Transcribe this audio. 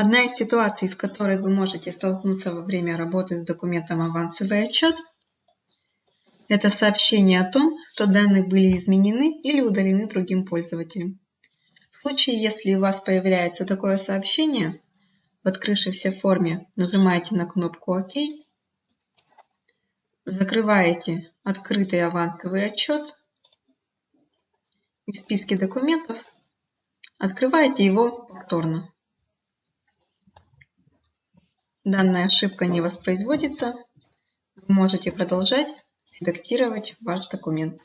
Одна из ситуаций, с которой вы можете столкнуться во время работы с документом авансовый отчет, это сообщение о том, что данные были изменены или удалены другим пользователем. В случае, если у вас появляется такое сообщение, в открывшейся форме нажимаете на кнопку «Ок», закрываете открытый авансовый отчет и в списке документов открываете его повторно. Данная ошибка не воспроизводится. Вы можете продолжать редактировать ваш документ.